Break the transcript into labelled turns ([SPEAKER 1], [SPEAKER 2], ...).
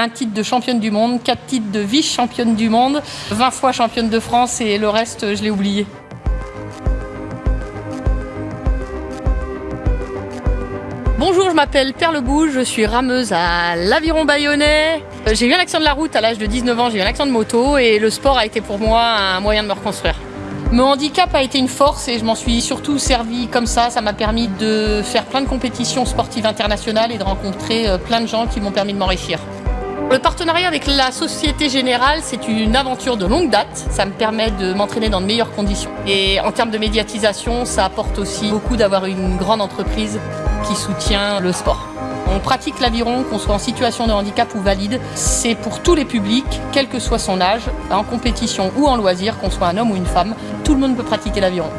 [SPEAKER 1] Un titre de championne du monde, quatre titres de vice-championne du monde, 20 fois championne de France et le reste, je l'ai oublié. Bonjour, je m'appelle Perle Bouge, je suis rameuse à l'Aviron Bayonnais. J'ai eu un accident de la route à l'âge de 19 ans, j'ai eu un accident de moto et le sport a été pour moi un moyen de me reconstruire. Mon handicap a été une force et je m'en suis surtout servi comme ça. Ça m'a permis de faire plein de compétitions sportives internationales et de rencontrer euh, plein de gens qui m'ont permis de m'enrichir. Le partenariat avec la Société Générale, c'est une aventure de longue date. Ça me permet de m'entraîner dans de meilleures conditions. Et en termes de médiatisation, ça apporte aussi beaucoup d'avoir une grande entreprise qui soutient le sport. On pratique l'aviron, qu'on soit en situation de handicap ou valide. C'est pour tous les publics, quel que soit son âge, en compétition ou en loisir, qu'on soit un homme ou une femme. Tout le monde peut pratiquer l'aviron.